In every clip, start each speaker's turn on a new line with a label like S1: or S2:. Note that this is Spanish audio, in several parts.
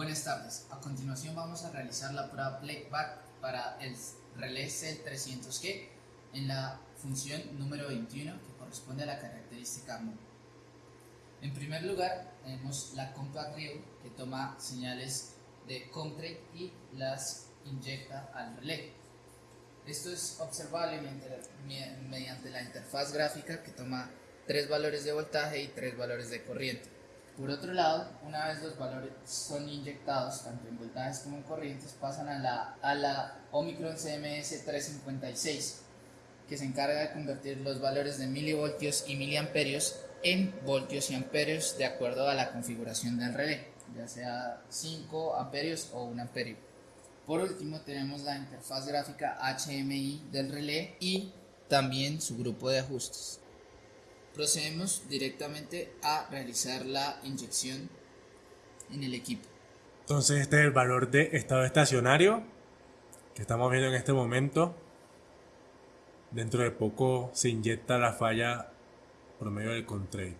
S1: Buenas tardes, a continuación vamos a realizar la prueba playback para el relé C300G en la función número 21 que corresponde a la característica MOV. En primer lugar tenemos la Compact Rio que toma señales de Comtrade y las inyecta al relé. Esto es observable mediante la interfaz gráfica que toma tres valores de voltaje y tres valores de corriente. Por otro lado, una vez los valores son inyectados, tanto en voltajes como en corrientes, pasan a la, a Omicron CMS 356, que se encarga de convertir los valores de milivoltios y miliamperios en voltios y amperios de acuerdo a la configuración del relé, ya sea 5 amperios o 1 amperio. Por último tenemos la interfaz gráfica HMI del relé y también su grupo de ajustes. Procedemos directamente a realizar la inyección en el equipo.
S2: Entonces este es el valor de estado estacionario que estamos viendo en este momento. Dentro de poco se inyecta la falla por medio del control.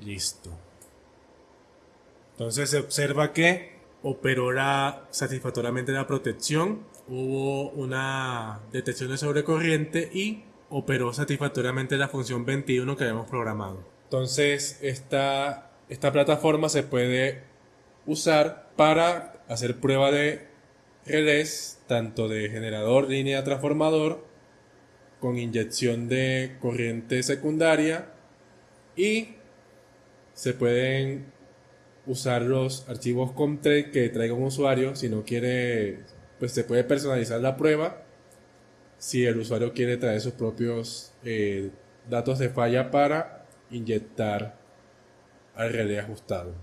S2: Listo. Entonces se observa que operó la, satisfactoriamente la protección, hubo una detección de sobrecorriente y operó satisfactoriamente la función 21 que habíamos programado. Entonces esta, esta plataforma se puede usar para hacer prueba de relés, tanto de generador, línea transformador, con inyección de corriente secundaria y se pueden usar los archivos Comtrade que traiga un usuario. Si no quiere, pues se puede personalizar la prueba. Si el usuario quiere traer sus propios eh, datos de falla para inyectar al relé ajustado.